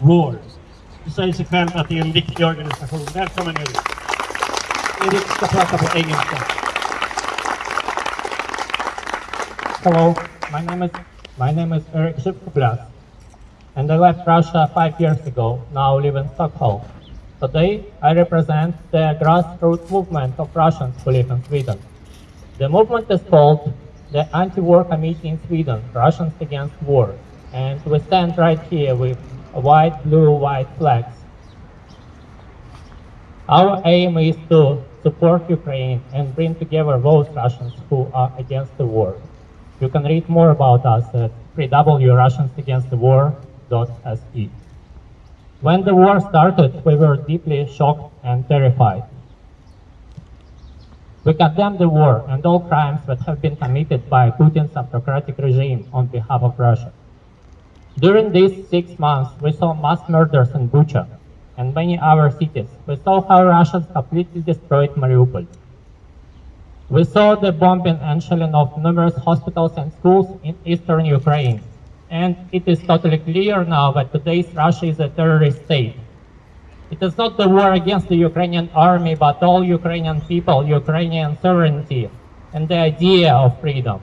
Det säger sig själv att det är en viktig organisation. Välkommen Erik. Erik ska prata på engelska. Hello, my name is my name is Eric Shipkublas, and I left Russia five years ago. Now live in Stockholm. Today, I represent the grassroots movement of Russians who live in Sweden. The movement is called the Anti-War Committee in Sweden, Russians Against War, and we stand right here with white, blue, white flags. Our aim is to support Ukraine and bring together those Russians who are against the war. You can read more about us at www.russiansagainstthewar.se. When the war started, we were deeply shocked and terrified. We condemn the war and all crimes that have been committed by Putin's autocratic regime on behalf of Russia. During these six months, we saw mass murders in Bucha and many other cities. We saw how Russians completely destroyed Mariupol. We saw the bombing and shelling of numerous hospitals and schools in eastern Ukraine. And it is totally clear now that today's Russia is a terrorist state. It is not the war against the Ukrainian army, but all Ukrainian people, Ukrainian sovereignty, and the idea of freedom.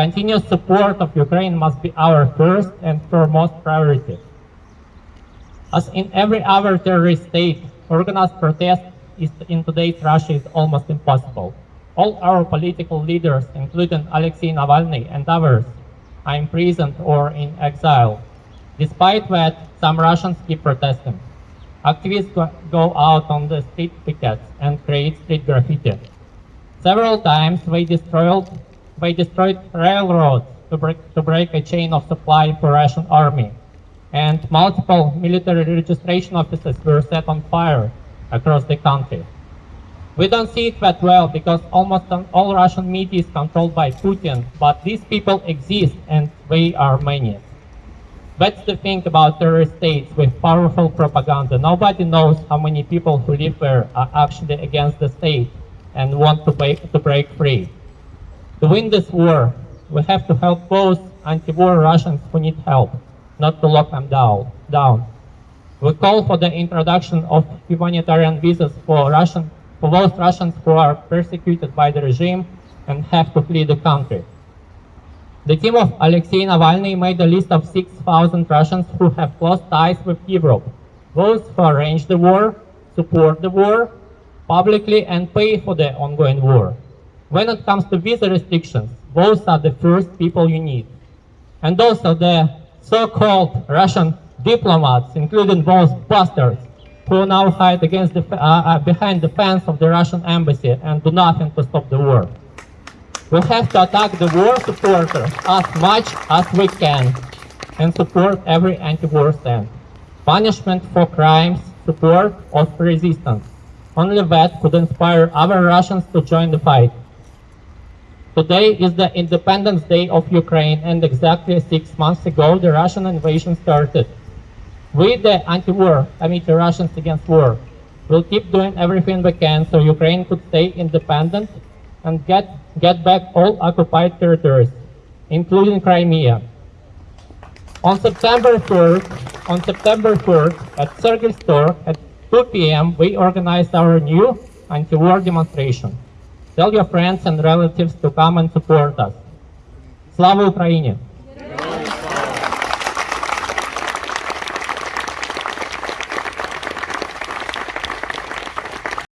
Continuous support of Ukraine must be our first and foremost priority. As in every other terrorist state, organized protest is in today's Russia is almost impossible. All our political leaders, including Alexei Navalny and others, are imprisoned or in exile. Despite that, some Russians keep protesting. Activists go- out on the street pickets and create street graffiti. Several times they destroyed, they destroyed railroads to break, to break a chain of supply for Russian army. And multiple military registration offices were set on fire across the country. We don't see it that well because almost all Russian media is controlled by Putin, but these people exist and they are many. That's the thing about terrorist states with powerful propaganda. Nobody knows how many people who live there are actually against the state and want to break, to break free. To win this war, we have to help those anti-war Russians who need help, not to lock them down. down. We call for the introduction of humanitarian visas for Russian for those Russians who are persecuted by the regime and have to flee the country. The team of Alexei Navalny made a list of 6,000 Russians who have close ties with Europe. Those who arrange the war, support the war, publicly and pay for the ongoing war. When it comes to visa restrictions, those are the first people you need. And also the so-called Russian diplomats, including those bastards who now hide against the, uh, uh, behind the fence of the Russian embassy and do nothing to stop the war. We have to attack the war supporters as much as we can and support every anti-war stand. Punishment for crimes, support of resistance. Only that could inspire other Russians to join the fight. Today is the Independence Day of Ukraine and exactly six months ago the Russian invasion started. We, the anti-war I mean the Russians Against War, will keep doing everything we can so Ukraine could stay independent and get, get back all occupied territories, including Crimea. On September 3rd, on September 3rd, at Sergels torg at 2 p.m., we organized our new anti-war demonstration. Tell your friends and relatives to come and support us. Slava Ukraini!